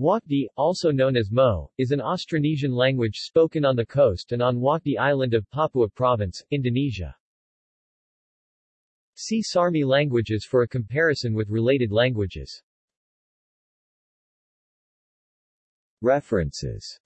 Wakde, also known as Mo, is an Austronesian language spoken on the coast and on Wakde Island of Papua Province, Indonesia. See Sarmi languages for a comparison with related languages. References